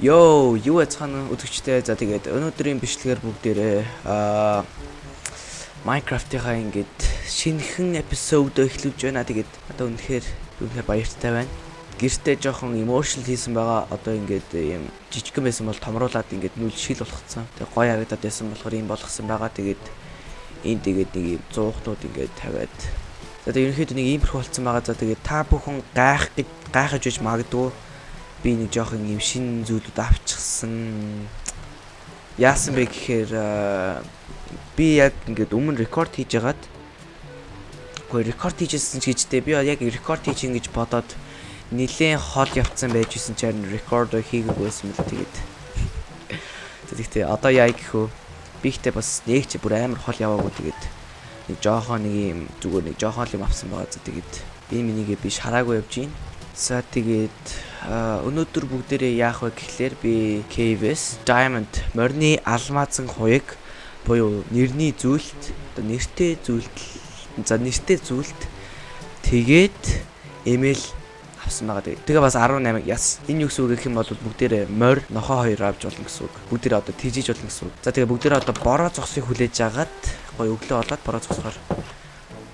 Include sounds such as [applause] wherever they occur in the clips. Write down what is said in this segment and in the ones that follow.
Йоо, юу яцхан өдөгчтэй. За тэгээд өнөөдрийн бичлэгээр бүгдээрээ аа Minecraft-ийнхаа ингээд шинэхэн эпизод эхлүүлж байна. Тэгээд одоо үнэхээр үнэхээр баяртай байна. Гэртээ жоохон emotional хийсэн байгаа. Одоо ингээд ийм жижигхэн байсан бол томруулаад ингээд нүл шил болгоцсон. Тэгээд гоё харагдаад байсан болохоор ийм болгосон байгаа. Тэгээд энд тэгээд нэг ийм зуухнууд ингээд тавиад За тэгээд ерөнхийдөө нэг иймэрхүү болцсон байгаа. За тэгээд та бүхэн гайх гайхаж байж магадгүй би нэг жоохон юм шин зүйлүүд авчихсан. Яасан бэ гэхээр би яг ингээд өмнө рекорд хийж ягаад Гэхдээ рекорд хийжсэн ч гэжтэй би яг рекорд хийж ингэж бодоод нилээн хол явцсан байж исэн ч харин рекорд хийгээгүй байсан мэл тэгээд. Тэгэхдээ одоо яа гэхөө би ихтэй бас нэг ч бүр амар хол яваагүй тэгээд. Нэг жоохон нэг юм зүгээр нэг жоохон юм авсан байгаа за тэгээд. Би минийгээ би шараагүй явж гин За тэгээд өнөөдөр бүгдээрээ яах вэ гэхлээр би KVS Diamond морины алмазан хуйг буюу нэрний зүйлт одоо нэртэй зүйлт за нэртэй зүйлт тэгээд эмэл авсан байгаа. Тэгээ бас 18 яс. Энэ юу гэсэн үг гэх юм бол бүгдээрээ морь нохоо хоёр авч болно гэсэн үг. Бүгдээрээ одоо тижиж болно гэсэн үг. За тэгээ бүгдээрээ одоо бороо зогсыг хүлээж агаад гоё өглөө болоод бороо зогсохоор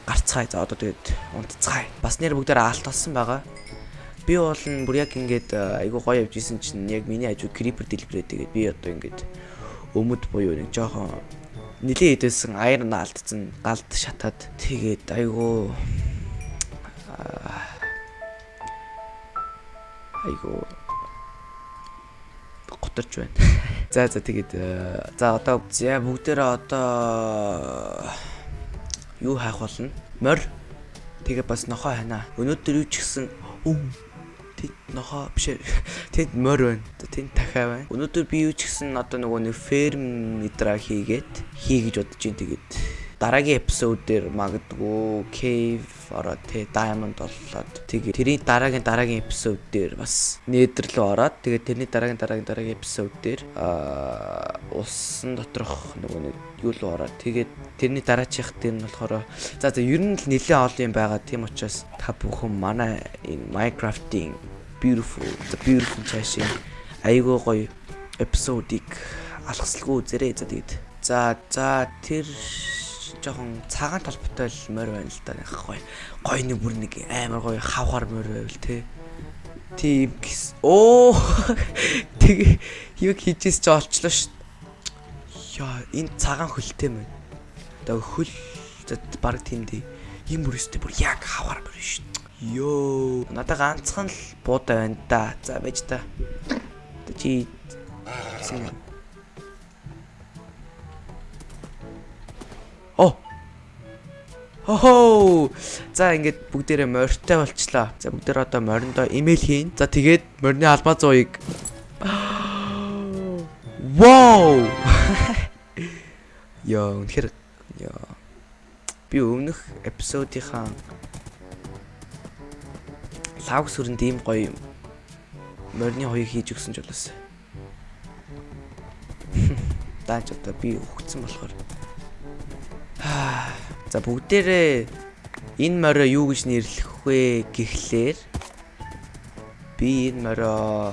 гарцгаая. За одоо тэгээд унтцгаая. Бас нэр бүгдээрээ алт болсон байгаа би бол бүр яг ингээд айгу гоё явж исэн чинь яг миний хажуу creeper дэлбэрээ тэгээд би одоо ингээд өмд буюу нэг жоохон нилээ идэсэн аяр нь алдсан галд шатаад тэгээд айгу айгу готарч байна. [laughs] За за тэгээд за одоо за бүгдээрээ одоо юу хайх болно? Морь. Тэгээ бас нохоо ханаа. Өнөөдөр юу ч гэсэн тэнд нохоо биш [laughs] тэнд морь байна. Тэнд дахиа байна. Өнөөдөр би юу ч гэсэн одоо нөгөө нэг ферм мэдра хийгээд хий гэж бодож ин тэгээд дараагийн эпизод дээр магадгүй cave ороод тэ diamond боллоод тэгээ тэрийн дараагийн дараагийн эпизод дээр бас nether руу ороод тэгээ тэрний дараагийн дараагийн дараагийн эпизод дээр аа усан доторх нөгөө нэг юу руу ороод тэгээд тэрний дараачих дээр нь болохоор за за ер нь л нэлээд олон юм байгаа тийм учраас та бүхэн манай энэ Minecraft-ийн beautiful the beautiful цаашийн айгуу гоё эпизодыг алгасалгүй үзээрэй за тэгээд. За за тэр жоохон цагаан толботой л морь байна л да нэг гоё. Нэг бүр нэг амар гоё хавхар морь байвал те. Тийм оо! [laughs] Тэг юу хийжээс ч олчлоо ш яа энэ цагаан хөлтэй мэн одоо хөл баг тийм дээ юм бүр өстэй бүр яг хавхар морь ш ёо надаа ганцхан л буудаа байна да за байж та чи Оо. Хоо. За ингээд бүгдээрээ морьтой болчлаа. За бүгдээр одоо мориндоо имэйл хийн. За тэгээд морины албаа зуугийг [gasps] Вау! [laughs] Яа, үнэхээр яа. Би өмнөх эпизодынхаа лав сүрэнд ийм гоё морины хоёыг хийж өгсөн ч болоос. Даач одоо би өгцөн болохоор За бүгдээрээ энэ морио юу гэж нэрлэх вэ гэхлээр би энэ морио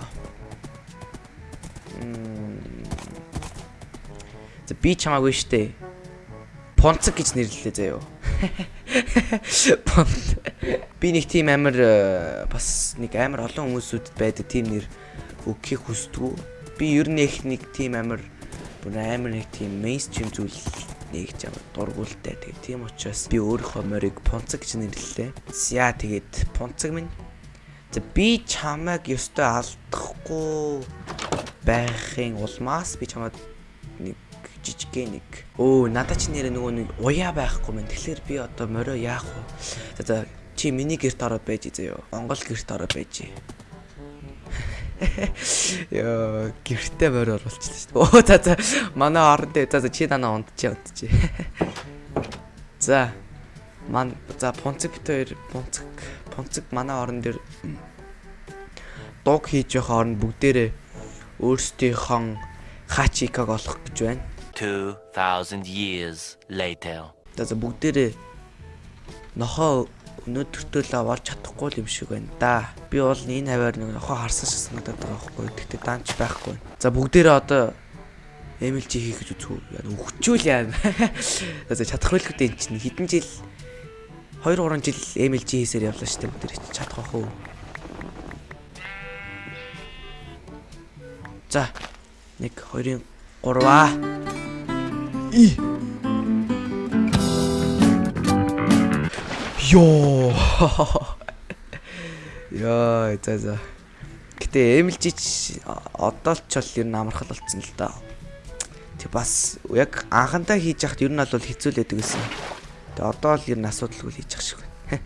За би чамаагүй штэ. Понцог гэж нэрлэлээ заяо. Понт. Би нэг тийм амар э, бас нэг амар олон хүмүүсүүдэд байдаг тийм нэр өгөхийг хүсдэг. Би ер нь их нэг тийм амар бүр амар нэг тийм мейнстрим зүйл нэгж ямар дургуултай. Тэгээ тийм учраас би өөрийнхөө морийг Пунцаг гэж нэрлэлээ. За тэгээд Пунцаг минь За би чамайг ёстой алдахгүй байхын улмаас би чамайг нэг жижигхэн нэг өө надад чи нэрээ нөгөө нэг уяа байхгүй мэн. Тэгэхээр би одоо морио яах вэ? За за чи миний герт ороод байж заяа. Монгол герт ороод байж. Яа, [laughs] гэртээ морь оруулчихлаа шүү дээ. Оо за за. Манай орон дээр за чи танаа унтчих унтчих. [laughs] За. Ман за пунцэг бит хоёр пунцэг пунцэг манай орон дээр дуг хийж явах орнд бүгдээрээ өөрсдийнхөө хачикаг олох гэж байна. 2000 years later. За бүгдээрээ нохоо өнөөдөртөө л болж чадахгүй юм шиг байна да. Би бол энэ хаваар нэг нохоо харсан шиг санагдаад байгаа байхгүй. Тэгтээ даанч байхгүй. За бүгдээрээ одоо MLG хийх гэж үзв. Яа өгчүүл яа. [laughs] За чадах байлгүй дээ чинь хэдэн жил 2 3 жил MLG хийсээр явлаа шүү дээ бүгдээр чадах уу. За 1 2-ын 3аа. И Йоо. Яа, за за. Гэтэ MLG одоо л ч бол ер нь амархал болцсон л да. Тэг бас яг анхандаа хийж яхад ер нь бол хэцүү л байдаг гэсэн. Тэг одоо л ер нь асуудалгүй хийж явах шиг байна.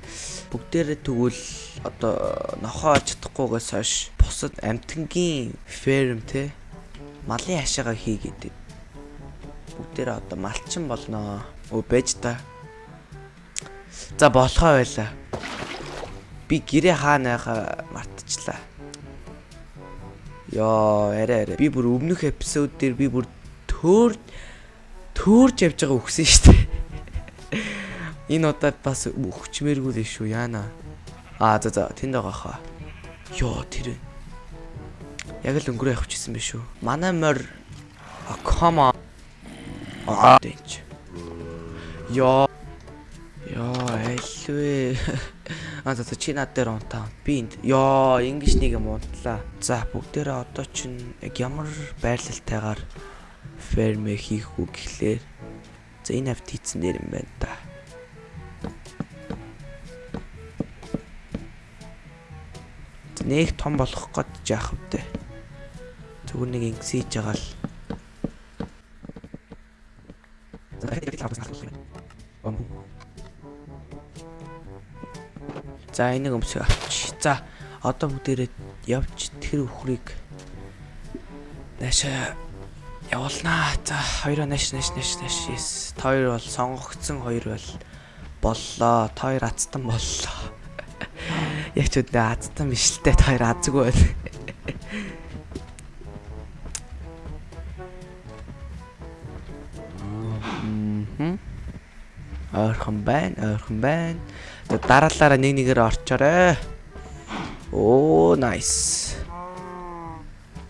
Бүгдээрээ тэгвэл одоо нохоо чадахгүйгээс хойш бусад амтангийн ферм те малын хашаага хийгээд бүгдээрээ одоо малчин болноо. Өө байж та За болохоо байла. Би гэрээ хаанайхаа мартчихлаа. Йоо, арай арай. Би бүр өмнөх эпизод дээр би бүр төөр төөрж явж байгаа үхсэн шүү дээ. [laughs] Энэ удаад бас өгчмээргүй л шүү яана. Аа за за тэнд байгаа хаа. Йоо тэр. Яг л өнгөрөө гэсэн биш үү? Манай морь on. Аа тэнч. Йоо Йоо, альвэ. [laughs] А за чи над дээр унтаа. Би энд ёо, ингэж нэг юм унтлаа. За бүгдээрээ одоо чинь яг ямар байрлалтайгаар фермэ хийх үү гэхлээр за энэ авт хийцэн дээр юм байна та. Нэг том болох гээд яах вэ? Зүгээр нэг ингэсэж байгаа л. За хэд хэд хавцах юм. За энийг өмсөй авч. За одоо бүгдээрээ явж тэр өхрийг наашаа явуулнаа. За хоёроо нааш нааш нааш нааш. Yes. Та хоёр бол сонгогдсон хоёр бол боллоо. Та хоёр азтан боллоо. Яг ч үдэ азтан биш л те та хоёр азгүй байл. Ойрхон байна, ойрхон байна. Дараалаараа нэг нэгээр орчоорой. Оо, nice.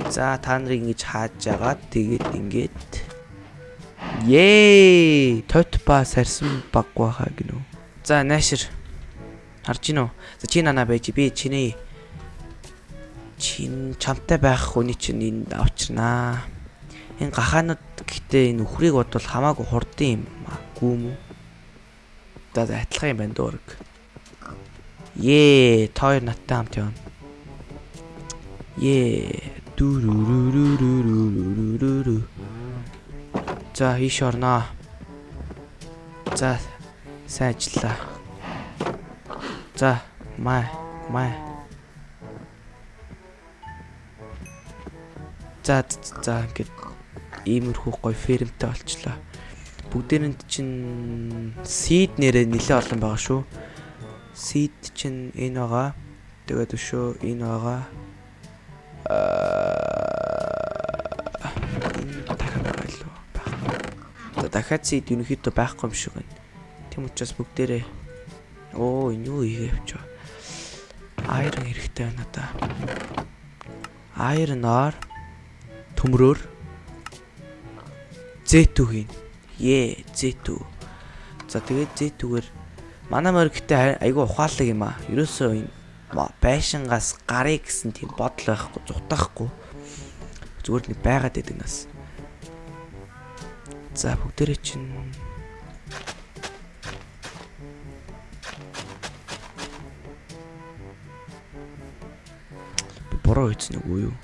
За та нарыг ингэж хааж агаад тэгээд ингээд Ее! Тот ба сарсан баг баха гинөө. За наашир. Харж гинөө. За чи нана байж би чиний чин чамтай байх хүний чинь энд авчирнаа. Энэ гахаанууд гэхдээ энэ үхрийг бодвол хамаагүй хурдан юм аа. Гүү мүү. За адилхан юм байна дуурэг. Ее, та хоёр надтай хамт явна. Ее. За, ийш орноо. За, сайн ажиллаа. За, май, май. За, за ингээд иймэрхүү гоё фермтэй болчлоо. Бүгдээрэнд чинь seed нэрээ нэлээ олон байгаа шүү seed чинь энэ байгаа. Тэгээд өшөө энэ байгаа. Аа дахиад байлуу байх. За дахиад seed ерөнхийдөө байхгүй юм шиг байна. Тийм учраас бүгдээрээ оо энэ юу хийгээ явчаа. Iron хэрэгтэй байна да. Iron-оор төмрөөр Z2 хийн. Е, Z2. За тэгээд Z2-гээр Манай морь гэдэг айгүй ухаалаг юм аа. Ерөөсөө энэ байшингаас гарыг гэсэн тийм бодол байхгүй, зутаахгүй. Зүгээр нэг байгаад байдаг нас. За бүгдээрээ чинь буруу хийсэн үгүй юу?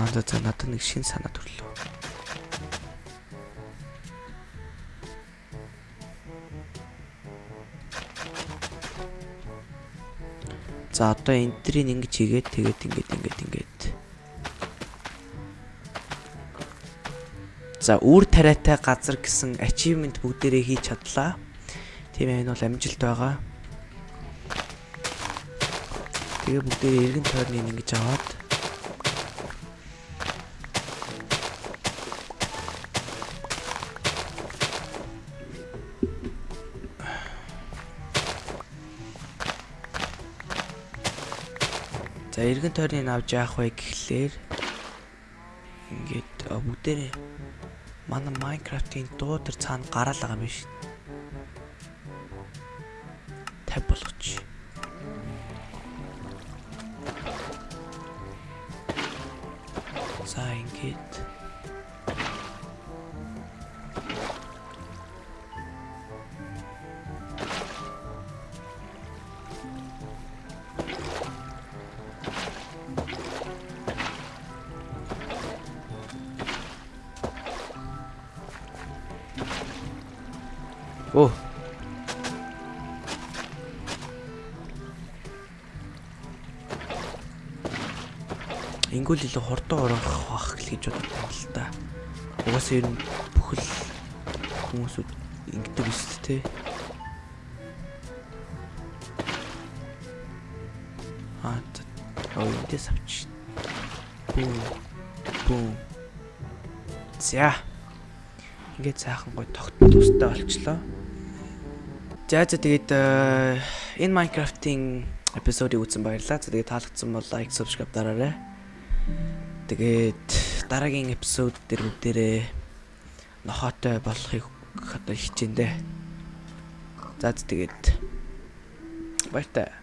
Аа за надад нэг шин санаа төрлөө. За одоо энтрийг ингэж хийгээд тэгээд ингээд ингээд ингээд. За үр тариатай газар гэсэн achievement бүгдээрээ хийж чадлаа. Тийм энэ бол амжилт байгаа. Тэгээ бүгдээрээ эргэн тойрныг ингэж аваад За эргэн тойрныг авч яах вэ гэхлээр ингээд бүгдээрээ манай Minecraft-ийн дуу төр цаана гараал байгаа юм биш. Тав болгоч. За ингээд Ингүүл илүү хурдан орох бах гэж боддог юм л да. Угаасаа ер нь бүхэл хүмүүсүүд ингэдэг биш үү те. Аа, оо эндээс авч. Бүү. Бүү. За. Ингээд сайхан гой тогтмол устай болчлоо. За за тэгээд э, энэ Minecraft-ийн эпизодыг үзсэн баярлалаа. За тэгээд таалагдсан бол лайк, subscribe дараарай. Тэгээд дараагийн эпизод дээр бүгдээрээ нохоотой болохыг одоо хичээндээ. За тэгээд баяртай.